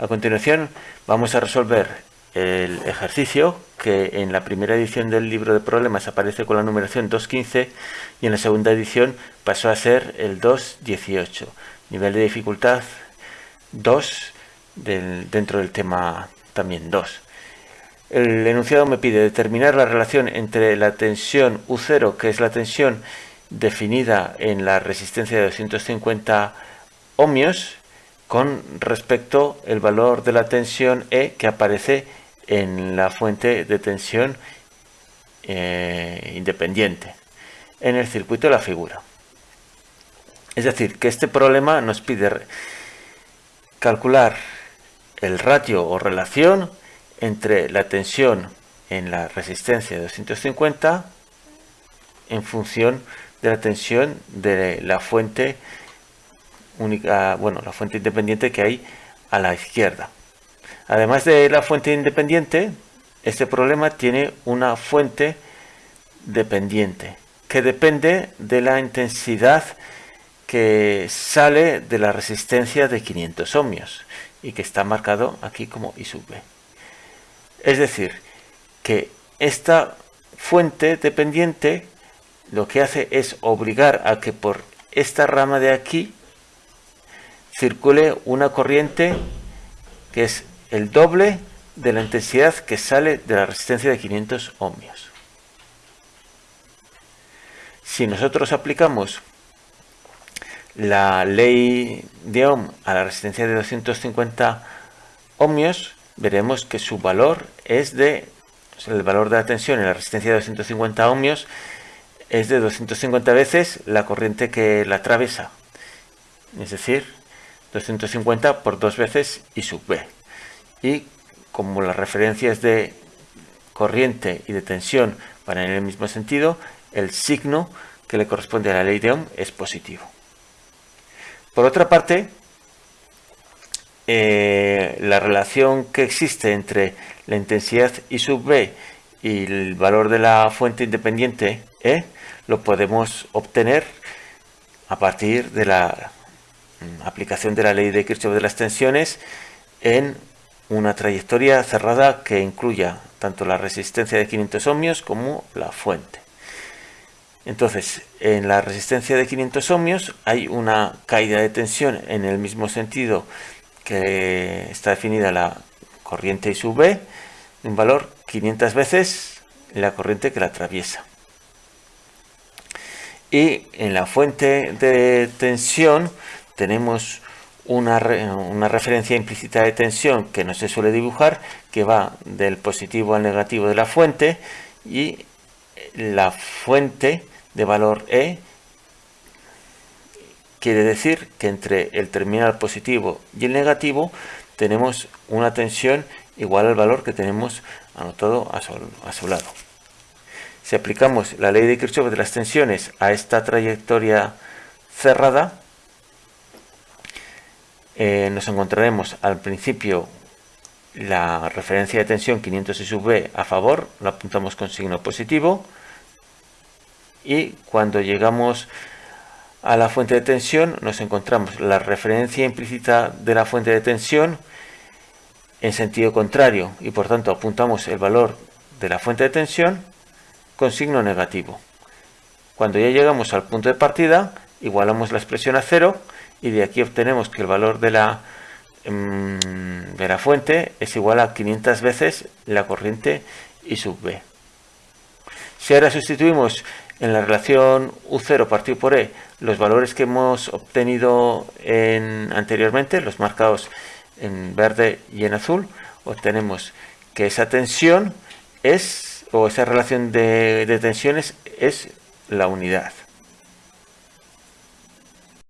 A continuación vamos a resolver el ejercicio que en la primera edición del libro de problemas aparece con la numeración 2.15 y en la segunda edición pasó a ser el 2.18. Nivel de dificultad 2 dentro del tema también 2. El enunciado me pide determinar la relación entre la tensión U0, que es la tensión definida en la resistencia de 250 ohmios, con respecto al valor de la tensión E que aparece en la fuente de tensión eh, independiente en el circuito de la figura. Es decir, que este problema nos pide calcular el ratio o relación entre la tensión en la resistencia de 250 en función de la tensión de la fuente única, bueno, la fuente independiente que hay a la izquierda. Además de la fuente independiente, este problema tiene una fuente dependiente que depende de la intensidad que sale de la resistencia de 500 ohmios y que está marcado aquí como I sub B. Es decir, que esta fuente dependiente lo que hace es obligar a que por esta rama de aquí circule una corriente que es el doble de la intensidad que sale de la resistencia de 500 ohmios. Si nosotros aplicamos la ley de Ohm a la resistencia de 250 ohmios, veremos que su valor es de, el valor de la tensión en la resistencia de 250 ohmios es de 250 veces la corriente que la atraviesa. Es decir, 250 por dos veces I sub B. Y como las referencias de corriente y de tensión van en el mismo sentido, el signo que le corresponde a la ley de Ohm es positivo. Por otra parte, eh, la relación que existe entre la intensidad I sub B y el valor de la fuente independiente E lo podemos obtener a partir de la aplicación de la ley de Kirchhoff de las tensiones en una trayectoria cerrada que incluya tanto la resistencia de 500 ohmios como la fuente. Entonces, en la resistencia de 500 ohmios hay una caída de tensión en el mismo sentido que está definida la corriente I sub B, un valor 500 veces la corriente que la atraviesa. Y en la fuente de tensión tenemos una, referencia implícita de tensión que no se suele dibujar, que va del positivo al negativo de la fuente y la fuente de valor E quiere decir que entre el terminal positivo y el negativo tenemos una tensión igual al valor que tenemos anotado a su, a su lado. Si aplicamos la ley de Kirchhoff de las tensiones a esta trayectoria cerrada, eh, nos encontraremos al principio la referencia de tensión 500 I sub B a favor, lo apuntamos con signo positivo y cuando llegamos a la fuente de tensión nos encontramos la referencia implícita de la fuente de tensión en sentido contrario y por tanto apuntamos el valor de la fuente de tensión con signo negativo. Cuando ya llegamos al punto de partida igualamos la expresión a cero y de aquí obtenemos que el valor de la, em, de la fuente es igual a 500 veces la corriente I sub B. Si ahora sustituimos en la relación U0 partido por E los valores que hemos obtenido en, anteriormente, los marcados en verde y en azul, obtenemos que esa tensión es, o esa relación de, de tensiones es la unidad.